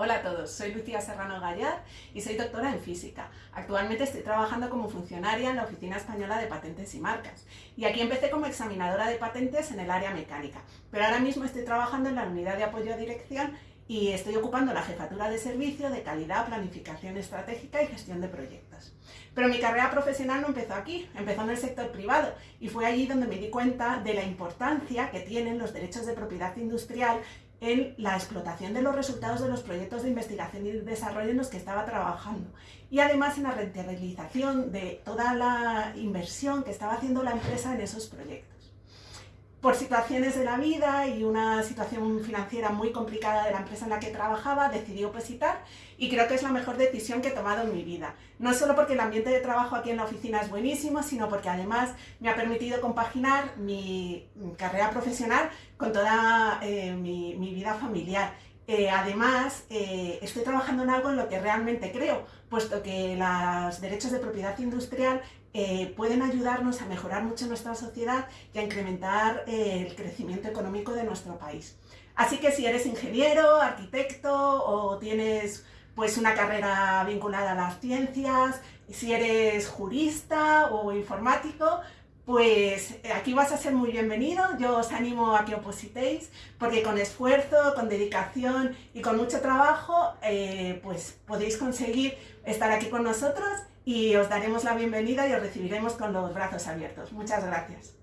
Hola a todos, soy Lucía Serrano Gallard y soy doctora en física. Actualmente estoy trabajando como funcionaria en la Oficina Española de Patentes y Marcas y aquí empecé como examinadora de patentes en el área mecánica, pero ahora mismo estoy trabajando en la unidad de apoyo a dirección y estoy ocupando la jefatura de servicio de calidad, planificación estratégica y gestión de proyectos. Pero mi carrera profesional no empezó aquí, empezó en el sector privado y fue allí donde me di cuenta de la importancia que tienen los derechos de propiedad industrial en la explotación de los resultados de los proyectos de investigación y desarrollo en los que estaba trabajando. Y además en la rentabilización de toda la inversión que estaba haciendo la empresa en esos proyectos por situaciones de la vida y una situación financiera muy complicada de la empresa en la que trabajaba, decidí opositar y creo que es la mejor decisión que he tomado en mi vida. No solo porque el ambiente de trabajo aquí en la oficina es buenísimo, sino porque además me ha permitido compaginar mi carrera profesional con toda eh, mi, vida familiar. Además, eh, estoy trabajando en algo en lo que realmente creo, puesto que los derechos de propiedad industrial eh, pueden ayudarnos a mejorar mucho nuestra sociedad y a incrementar eh, el crecimiento económico de nuestro país. Así que si eres ingeniero, arquitecto o tienes pues una carrera vinculada a las ciencias, si eres jurista o informático, pues eh, aquí vas a ser muy bienvenido, yo os animo a que opositéis, porque con esfuerzo, con dedicación y con mucho trabajo, pues podéis conseguir estar aquí con nosotros y os daremos la bienvenida y os recibiremos con los brazos abiertos. Muchas gracias.